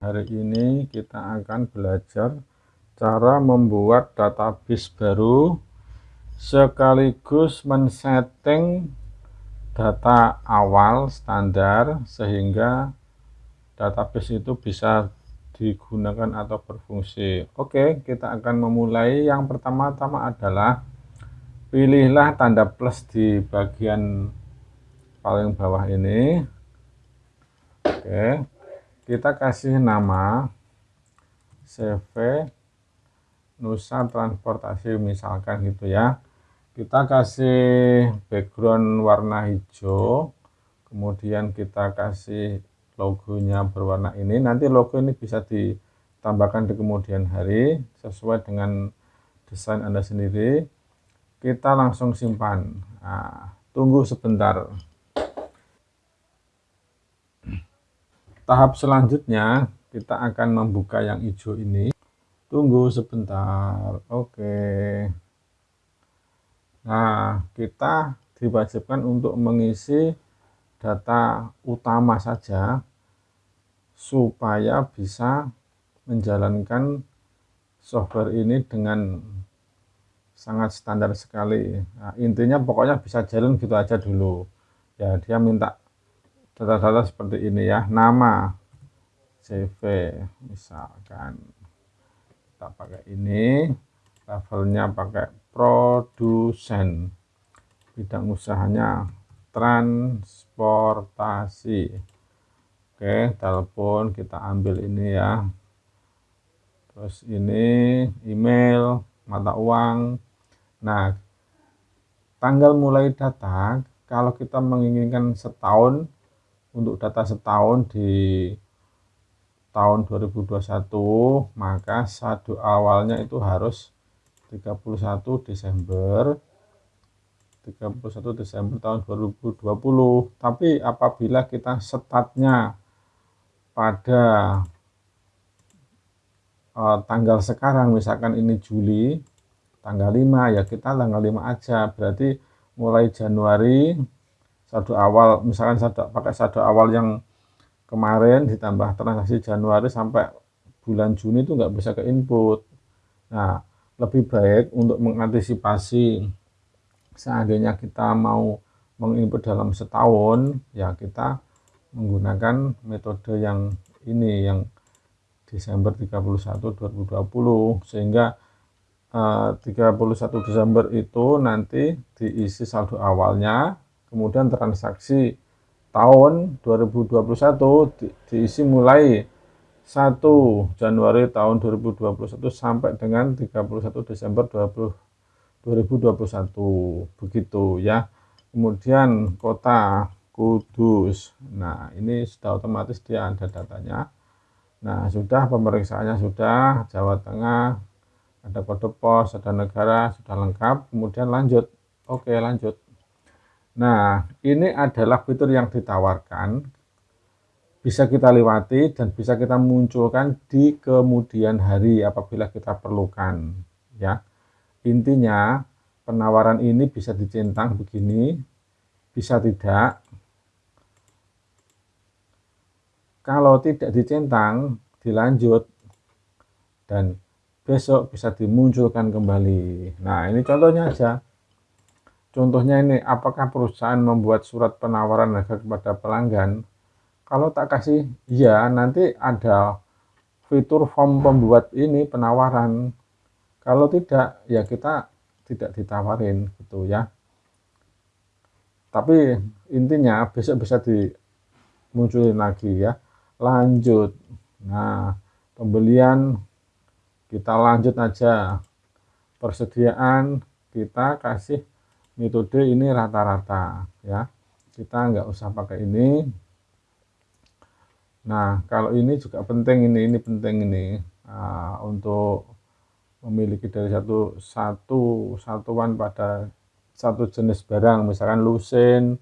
Hari ini kita akan belajar cara membuat database baru sekaligus men-setting data awal standar sehingga database itu bisa digunakan atau berfungsi. Oke, kita akan memulai. Yang pertama-tama adalah pilihlah tanda plus di bagian paling bawah ini. Oke kita kasih nama CV Nusa Transportasi misalkan gitu ya. Kita kasih background warna hijau kemudian kita kasih logonya berwarna ini. Nanti logo ini bisa ditambahkan di kemudian hari sesuai dengan desain anda sendiri. Kita langsung simpan. Nah, tunggu sebentar tahap selanjutnya kita akan membuka yang hijau ini. Tunggu sebentar oke. Nah kita diwajibkan untuk mengisi data utama saja supaya bisa menjalankan software ini dengan sangat standar sekali. Nah, intinya pokoknya bisa jalan gitu aja dulu. Ya dia minta data-data seperti ini ya. Nama. CV misalkan. Kita pakai ini. Levelnya pakai produsen. Bidang usahanya transportasi. Oke telepon kita ambil ini ya. Terus ini email mata uang. Nah tanggal mulai data kalau kita menginginkan setahun untuk data setahun di tahun 2021 maka saldo awalnya itu harus 31 Desember 31 Desember tahun 2020 tapi apabila kita startnya pada uh, tanggal sekarang misalkan ini Juli tanggal 5 ya kita tanggal 5 aja. Berarti mulai Januari saldo awal misalkan saldo pakai saldo awal yang kemarin ditambah transaksi Januari sampai bulan Juni itu nggak bisa ke input. Nah lebih baik untuk mengantisipasi seandainya kita mau menginput dalam setahun ya kita menggunakan metode yang ini yang Desember 31 2020 sehingga eh, 31 Desember itu nanti diisi saldo awalnya kemudian transaksi tahun 2021 di, diisi mulai 1 Januari tahun 2021 sampai dengan 31 Desember 20, 2021 begitu ya. Kemudian kota Kudus. Nah ini sudah otomatis dia ada datanya. Nah sudah pemeriksaannya sudah. Jawa Tengah ada kode pos ada negara sudah lengkap. Kemudian lanjut. Oke lanjut Nah, ini adalah fitur yang ditawarkan, bisa kita lewati dan bisa kita munculkan di kemudian hari apabila kita perlukan. Ya, intinya penawaran ini bisa dicentang begini, bisa tidak. Kalau tidak dicentang, dilanjut dan besok bisa dimunculkan kembali. Nah, ini contohnya aja. Contohnya ini, apakah perusahaan membuat surat penawaran harga kepada pelanggan? Kalau tak kasih ya, nanti ada fitur form pembuat ini penawaran. Kalau tidak, ya kita tidak ditawarin gitu ya. Tapi intinya besok bisa dimunculin lagi ya. Lanjut. Nah, pembelian kita lanjut aja. Persediaan kita kasih metode ini rata-rata ya. Kita nggak usah pakai ini. Nah kalau ini juga penting ini ini penting ini. Uh, untuk memiliki dari satu satu satuan pada satu jenis barang. Misalkan lusin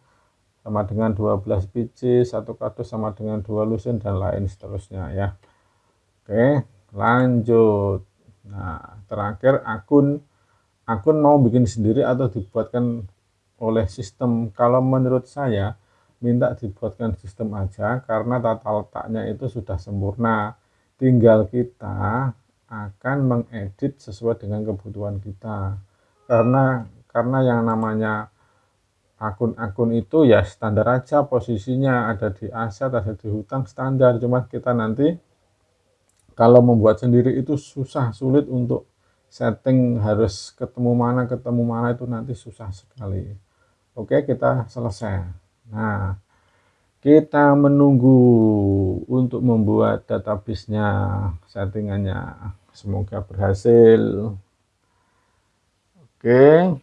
sama dengan 12 biji satu kardus sama dengan dua lusin dan lain seterusnya ya. Oke lanjut. Nah terakhir akun akun mau bikin sendiri atau dibuatkan oleh sistem? Kalau menurut saya minta dibuatkan sistem aja karena tata letaknya itu sudah sempurna. Tinggal kita akan mengedit sesuai dengan kebutuhan kita. Karena karena yang namanya akun-akun itu ya standar aja posisinya. Ada di aset ada di hutang standar. Cuma kita nanti kalau membuat sendiri itu susah sulit untuk setting harus ketemu mana ketemu mana itu nanti susah sekali. Oke kita selesai. Nah kita menunggu untuk membuat database-nya settingannya. Semoga berhasil. Oke.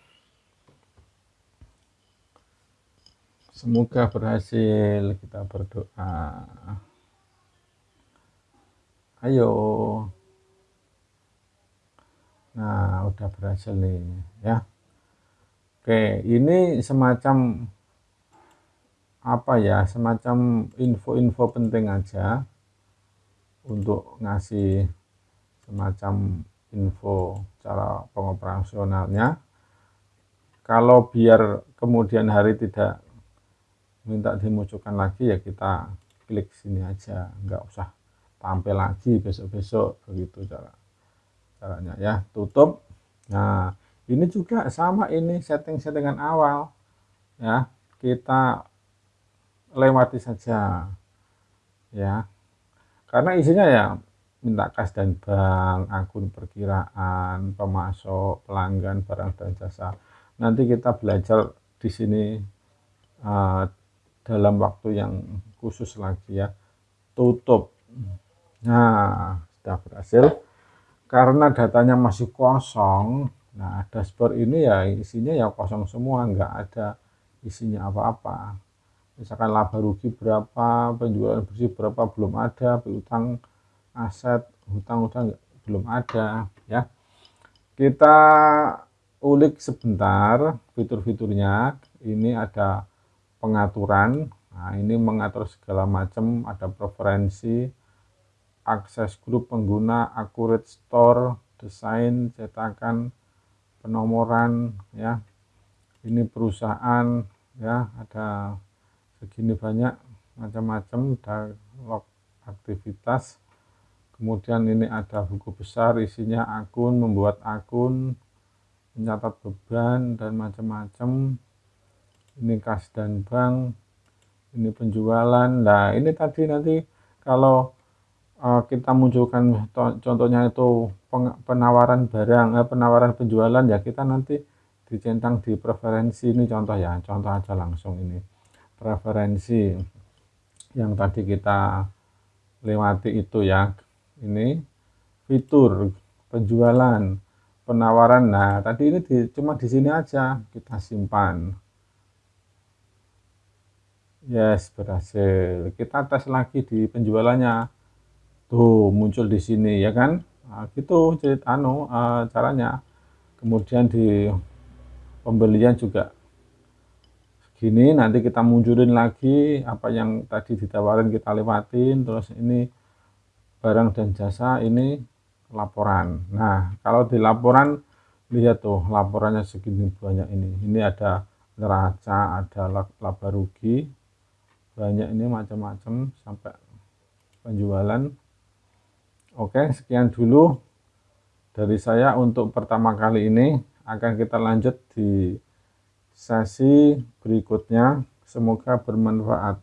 Semoga berhasil. Kita berdoa. Ayo nah udah berhasil nih ya. Oke ini semacam apa ya semacam info-info penting aja untuk ngasih semacam info cara pengoperasionalnya. Kalau biar kemudian hari tidak minta dimunculkan lagi ya kita klik sini aja. Nggak usah tampil lagi besok-besok begitu cara caranya ya. Tutup. Nah ini juga sama ini setting-settingan awal ya. Kita lewati saja ya. Karena isinya ya minta kas dan bank akun perkiraan pemasok pelanggan barang dan jasa. Nanti kita belajar di sini uh, dalam waktu yang khusus lagi ya. Tutup. Nah sudah berhasil karena datanya masih kosong nah dashboard ini ya isinya ya kosong semua nggak ada isinya apa-apa. Misalkan laba rugi berapa penjualan bersih berapa belum ada piutang aset hutang-hutang belum ada ya. Kita ulik sebentar fitur-fiturnya. Ini ada pengaturan nah ini mengatur segala macam ada preferensi akses grup pengguna accurate store desain cetakan penomoran ya. Ini perusahaan ya ada segini banyak macam-macam log aktivitas. Kemudian ini ada buku besar isinya akun membuat akun mencatat beban dan macam-macam. Ini kas dan bank ini penjualan. Nah ini tadi nanti kalau kita munculkan contohnya itu penawaran barang eh, penawaran penjualan ya kita nanti dicentang di preferensi ini. Contoh ya contoh aja langsung ini. Preferensi yang tadi kita lewati itu ya ini fitur penjualan penawaran. Nah tadi ini di, cuma di sini aja kita simpan. Yes berhasil. Kita tes lagi di penjualannya tuh muncul di sini ya kan? Nah, gitu cerita anu uh, caranya. Kemudian di pembelian juga. Gini nanti kita munculin lagi apa yang tadi ditawarin kita lewatin. Terus ini barang dan jasa ini laporan. Nah kalau di laporan lihat tuh laporannya segini banyak ini. Ini ada neraca ada laba rugi. Banyak ini macam-macam sampai penjualan oke sekian dulu dari saya untuk pertama kali ini akan kita lanjut di sesi berikutnya. Semoga bermanfaat.